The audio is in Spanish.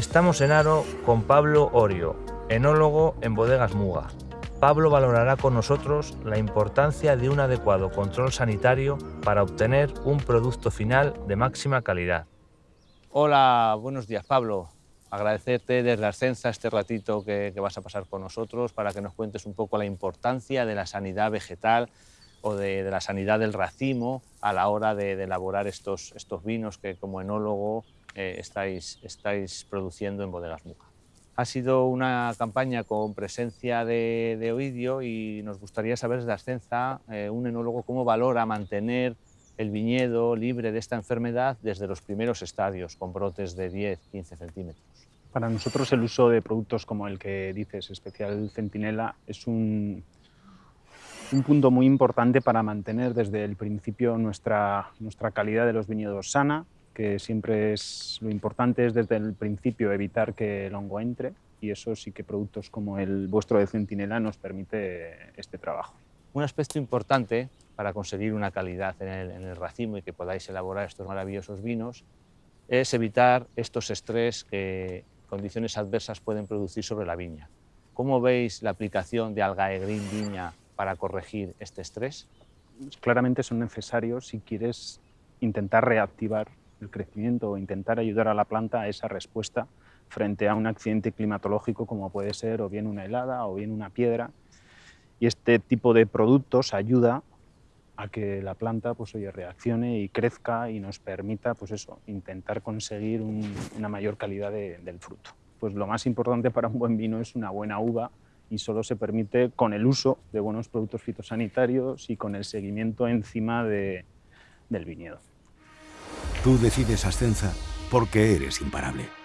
Estamos en Aro con Pablo Orio, enólogo en Bodegas Muga. Pablo valorará con nosotros la importancia de un adecuado control sanitario para obtener un producto final de máxima calidad. Hola, buenos días Pablo. Agradecerte desde Ascensa este ratito que, vas a pasar con nosotros para que nos cuentes un poco la importancia de la sanidad vegetal o de, la sanidad del racimo a la hora de, elaborar estos, estos vinos que como enólogo eh, estáis, estáis produciendo en Bodegas Muga. Ha sido una campaña con presencia de, Oidio y nos gustaría saber desde Ascenza, eh, un enólogo, cómo valora mantener el viñedo libre de esta enfermedad desde los primeros estadios, con brotes de 10-15 centímetros. Para nosotros el uso de productos como el que dices, especial centinela, es un, un punto muy importante para mantener desde el principio nuestra, nuestra calidad de los viñedos sana, que siempre es lo importante es desde el principio evitar que el hongo entre y eso sí que productos como el vuestro de Centinela nos permite este trabajo. Un aspecto importante para conseguir una calidad en el, racimo y que podáis elaborar estos maravillosos vinos es evitar estos estrés que condiciones adversas pueden producir sobre la viña. ¿Cómo veis la aplicación de Algae Viña para corregir este estrés? Claramente son necesarios si quieres intentar reactivar el crecimiento o intentar ayudar a la planta a esa respuesta frente a un accidente climatológico como puede ser o bien una helada o bien una piedra. Y este tipo de productos ayuda a que la planta pues, oye, reaccione y crezca y nos permita pues eso, intentar conseguir una mayor calidad del fruto. Pues lo más importante para un buen vino es una buena uva y solo se permite con el uso de buenos productos fitosanitarios y con el seguimiento encima de, del viñedo. Tú decides Ascenza porque eres imparable.